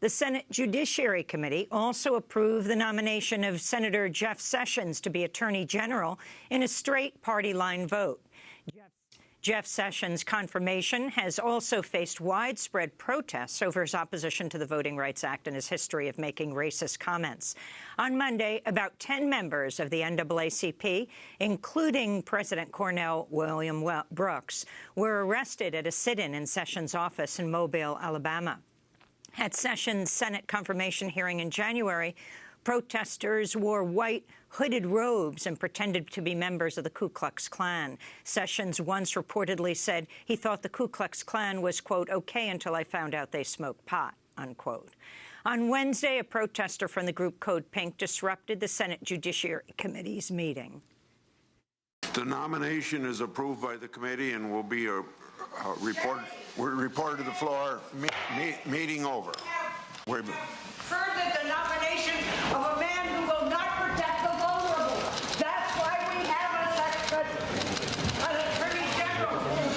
The Senate Judiciary Committee also approved the nomination of Senator Jeff Sessions to be Attorney General in a straight party line vote. Jeff Sessions' confirmation has also faced widespread protests over his opposition to the Voting Rights Act and his history of making racist comments. On Monday, about 10 members of the NAACP, including President Cornell William Brooks, were arrested at a sit-in in Sessions' office in Mobile, Alabama. At Sessions' Senate confirmation hearing in January, protesters wore white, hooded robes and pretended to be members of the Ku Klux Klan. Sessions once reportedly said he thought the Ku Klux Klan was, quote, okay until I found out they smoked pot, unquote. On Wednesday, a protester from the group Code Pink disrupted the Senate Judiciary Committee's meeting. The nomination is approved by the committee and will be a, a report, reported to the floor, me, me, meeting over. Wait a minute. Further the nomination of a man who will not protect the vulnerable. That's why we have an attorney general.